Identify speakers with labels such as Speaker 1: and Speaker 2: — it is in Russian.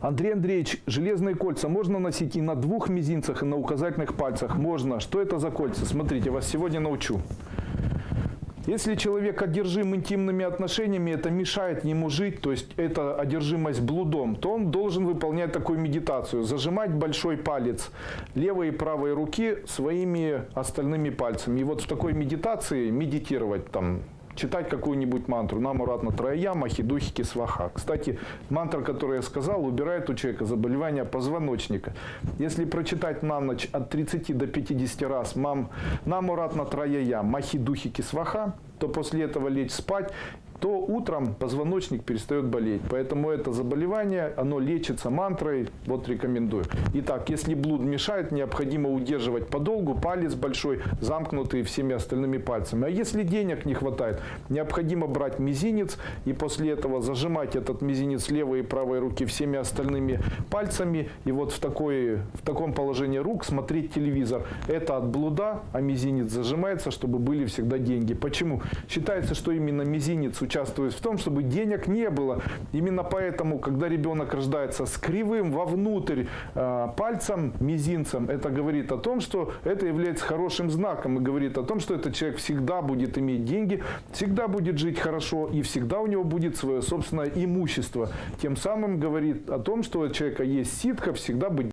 Speaker 1: Андрей Андреевич, железные кольца можно носить и на двух мизинцах, и на указательных пальцах? Можно. Что это за кольца? Смотрите, вас сегодня научу. Если человек одержим интимными отношениями, это мешает ему жить, то есть это одержимость блудом, то он должен выполнять такую медитацию. Зажимать большой палец левой и правой руки своими остальными пальцами. И вот в такой медитации медитировать там читать какую-нибудь мантру. Намуратна Троя, Махидухики, Сваха. Кстати, мантра, которую я сказал, убирает у человека заболевание позвоночника. Если прочитать на ночь от 30 до 50 раз мам, Намуратна Троя, Махидухики, Сваха, то после этого лечь спать то утром позвоночник перестает болеть. Поэтому это заболевание, оно лечится мантрой, вот рекомендую. Итак, если блуд мешает, необходимо удерживать подолгу палец большой, замкнутый всеми остальными пальцами. А если денег не хватает, необходимо брать мизинец и после этого зажимать этот мизинец левой и правой руки всеми остальными пальцами. И вот в, такой, в таком положении рук смотреть телевизор. Это от блуда, а мизинец зажимается, чтобы были всегда деньги. Почему? Считается, что именно мизинец участвует в том, чтобы денег не было. Именно поэтому, когда ребенок рождается с кривым вовнутрь э, пальцем, мизинцем, это говорит о том, что это является хорошим знаком и говорит о том, что этот человек всегда будет иметь деньги, всегда будет жить хорошо и всегда у него будет свое собственное имущество. Тем самым говорит о том, что у человека есть ситка всегда быть